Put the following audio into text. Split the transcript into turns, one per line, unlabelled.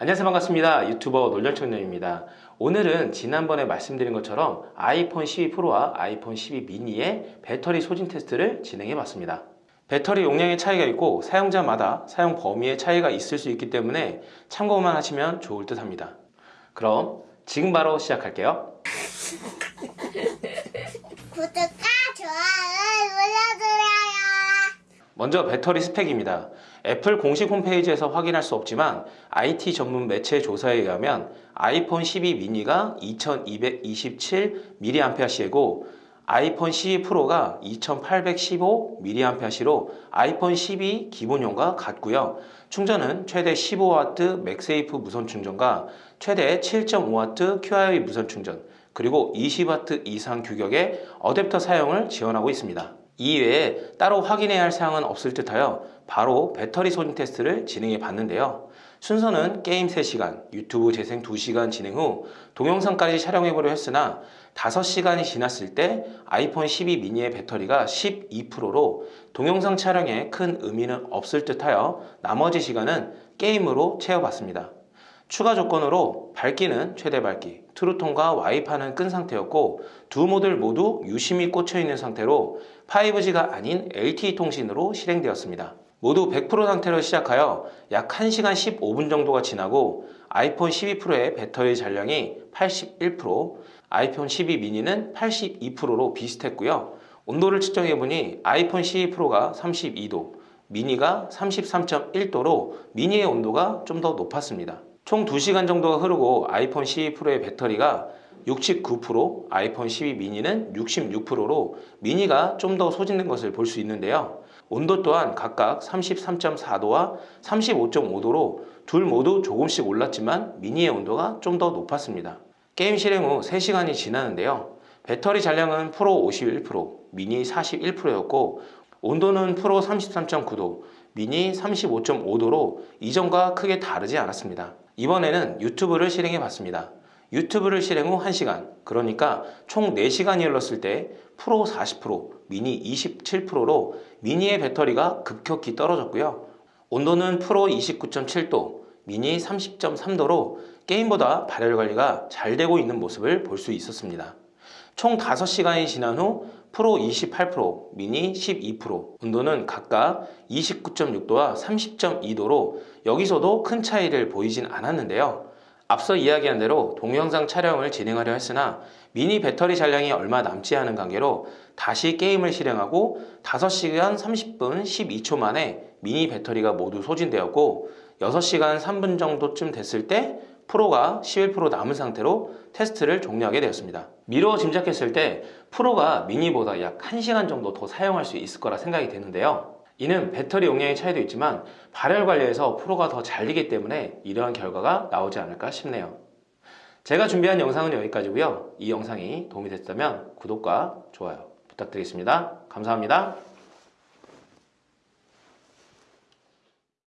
안녕하세요. 반갑습니다. 유튜버 놀전청년입니다. 오늘은 지난번에 말씀드린 것처럼 아이폰 12 프로와 아이폰 12 미니의 배터리 소진 테스트를 진행해 봤습니다. 배터리 용량의 차이가 있고 사용자마다 사용 범위의 차이가 있을 수 있기 때문에 참고만 하시면 좋을 듯 합니다. 그럼 지금 바로 시작할게요.
구독과 좋아요 눌러주세요.
먼저 배터리 스펙입니다. 애플 공식 홈페이지에서 확인할 수 없지만 IT 전문 매체 조사에 의하면 아이폰 12 미니가 2227mAh고 아이폰 12 프로가 2815mAh로 아이폰 12 기본형과 같고요. 충전은 최대 15W 맥세이프 무선 충전과 최대 7.5W Qi 무선 충전 그리고 20W 이상 규격의 어댑터 사용을 지원하고 있습니다. 이외에 따로 확인해야 할 사항은 없을 듯하여 바로 배터리 소진 테스트를 진행해 봤는데요. 순서는 게임 3시간, 유튜브 재생 2시간 진행 후 동영상까지 촬영해 보려 했으나 5시간이 지났을 때 아이폰 12 미니의 배터리가 12%로 동영상 촬영에 큰 의미는 없을 듯하여 나머지 시간은 게임으로 채워봤습니다. 추가 조건으로 밝기는 최대 밝기, True Tone과 와이파이는 끈 상태였고 두 모델 모두 USIM이 꽂혀 있는 상태로 5G가 아닌 LTE 통신으로 실행되었습니다. 모두 100% 상태로 시작하여 약 1시간 15분 정도가 지나고 아이폰 12 프로의 배터리 잔량이 81%, 아이폰 12 미니는 82%로 비슷했고요. 온도를 측정해보니 아이폰 12 프로가 32도, 미니가 33.1도로 미니의 온도가 좀 더 높았습니다. 총 2시간 정도가 흐르고 아이폰 12 프로의 배터리가 69%, 아이폰 12 미니는 66%로 미니가 좀 더 소진된 것을 볼 수 있는데요. 온도 또한 각각 33.4도와 35.5도로 둘 모두 조금씩 올랐지만 미니의 온도가 좀 더 높았습니다. 게임 실행 후 3시간이 지나는데요. 배터리 잔량은 프로 51%, 미니 41%였고 온도는 프로 33.9도, 미니 35.5도로 이전과 크게 다르지 않았습니다. 이번에는 유튜브를 실행해 봤습니다. 유튜브를 실행 후 1시간, 그러니까 총 4시간이 흘렀을 때 프로 40%, 미니 27%로 미니의 배터리가 급격히 떨어졌고요. 온도는 프로 29.7도, 미니 30.3도로 게임보다 발열 관리가 잘 되고 있는 모습을 볼 수 있었습니다. 총 5시간이 지난 후 프로 28%, 미니 12%, 온도는 각각 29.6도와 30.2도로 여기서도 큰 차이를 보이진 않았는데요. 앞서 이야기한 대로 동영상 촬영을 진행하려 했으나 미니 배터리 잔량이 얼마 남지 않은 관계로 다시 게임을 실행하고 5시간 30분 12초 만에 미니 배터리가 모두 소진되었고 6시간 3분 정도쯤 됐을 때 프로가 11% 남은 상태로 테스트를 종료하게 되었습니다. 미루어 짐작했을 때 프로가 미니보다 약 1시간 정도 더 사용할 수 있을 거라 생각이 되는데요. 이는 배터리 용량의 차이도 있지만 발열 관리에서 프로가 더 잘리기 때문에 이러한 결과가 나오지 않을까 싶네요. 제가 준비한 영상은 여기까지고요. 이 영상이 도움이 됐다면 구독과 좋아요 부탁드리겠습니다. 감사합니다.